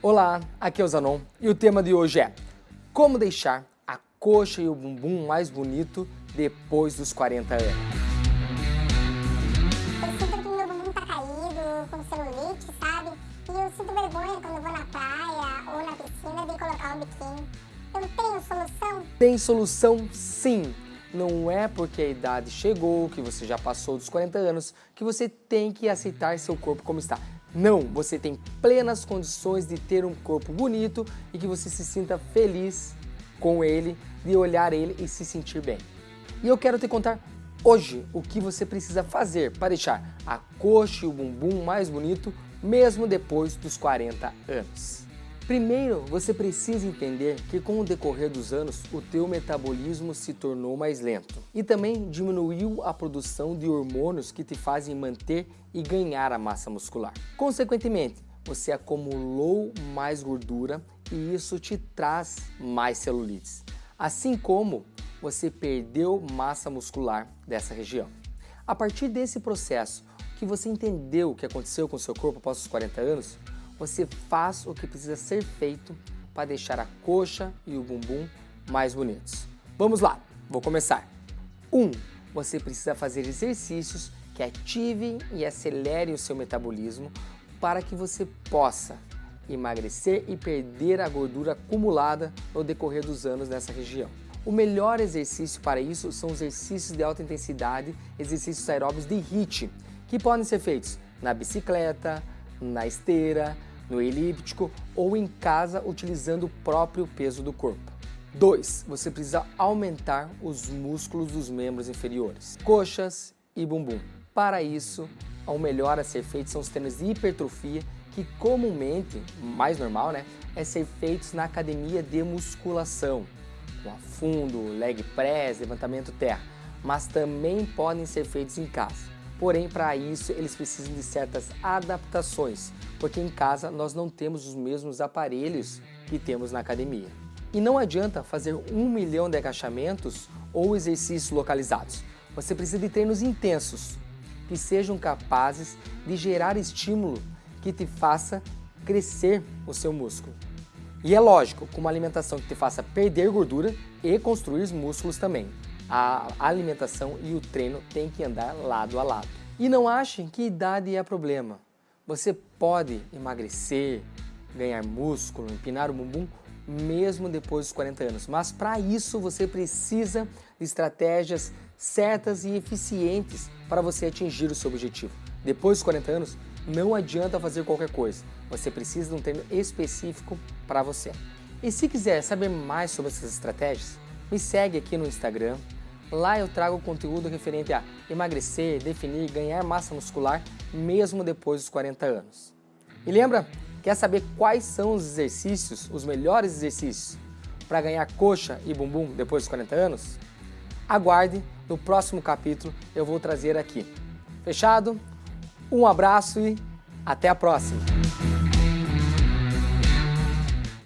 Olá, aqui é o Zanon e o tema de hoje é Como deixar a coxa e o bumbum mais bonito depois dos 40 anos? Eu sinto que meu bumbum tá caído, com celulite, sabe? E eu sinto vergonha quando vou na praia ou na piscina de colocar o biquíni. Eu tenho solução? Tem solução sim! Não é porque a idade chegou, que você já passou dos 40 anos, que você tem que aceitar seu corpo como está. Não, você tem plenas condições de ter um corpo bonito e que você se sinta feliz com ele, de olhar ele e se sentir bem. E eu quero te contar hoje o que você precisa fazer para deixar a coxa e o bumbum mais bonito mesmo depois dos 40 anos. Primeiro, você precisa entender que com o decorrer dos anos, o teu metabolismo se tornou mais lento e também diminuiu a produção de hormônios que te fazem manter e ganhar a massa muscular. Consequentemente, você acumulou mais gordura e isso te traz mais celulites, assim como você perdeu massa muscular dessa região. A partir desse processo, que você entendeu o que aconteceu com seu corpo após os 40 anos, você faz o que precisa ser feito para deixar a coxa e o bumbum mais bonitos. Vamos lá, vou começar. 1. Um, você precisa fazer exercícios que ativem e acelerem o seu metabolismo para que você possa emagrecer e perder a gordura acumulada no decorrer dos anos nessa região. O melhor exercício para isso são os exercícios de alta intensidade, exercícios aeróbicos de HIIT, que podem ser feitos na bicicleta, na esteira, no elíptico ou em casa utilizando o próprio peso do corpo. 2. Você precisa aumentar os músculos dos membros inferiores, coxas e bumbum. Para isso, o melhor a ser feito são os treinos de hipertrofia que comumente, mais normal, né, é ser feitos na academia de musculação, com afundo, leg press, levantamento terra, mas também podem ser feitos em casa. Porém, para isso, eles precisam de certas adaptações, porque em casa nós não temos os mesmos aparelhos que temos na academia. E não adianta fazer um milhão de agachamentos ou exercícios localizados. Você precisa de treinos intensos, que sejam capazes de gerar estímulo que te faça crescer o seu músculo. E é lógico, com uma alimentação que te faça perder gordura e construir músculos também a alimentação e o treino têm que andar lado a lado. E não achem que idade é problema. Você pode emagrecer, ganhar músculo, empinar o bumbum mesmo depois dos 40 anos. Mas para isso você precisa de estratégias certas e eficientes para você atingir o seu objetivo. Depois dos 40 anos, não adianta fazer qualquer coisa. Você precisa de um treino específico para você. E se quiser saber mais sobre essas estratégias, me segue aqui no Instagram, Lá eu trago conteúdo referente a emagrecer, definir, ganhar massa muscular mesmo depois dos 40 anos. E lembra, quer saber quais são os exercícios, os melhores exercícios para ganhar coxa e bumbum depois dos 40 anos? Aguarde, no próximo capítulo eu vou trazer aqui. Fechado? Um abraço e até a próxima!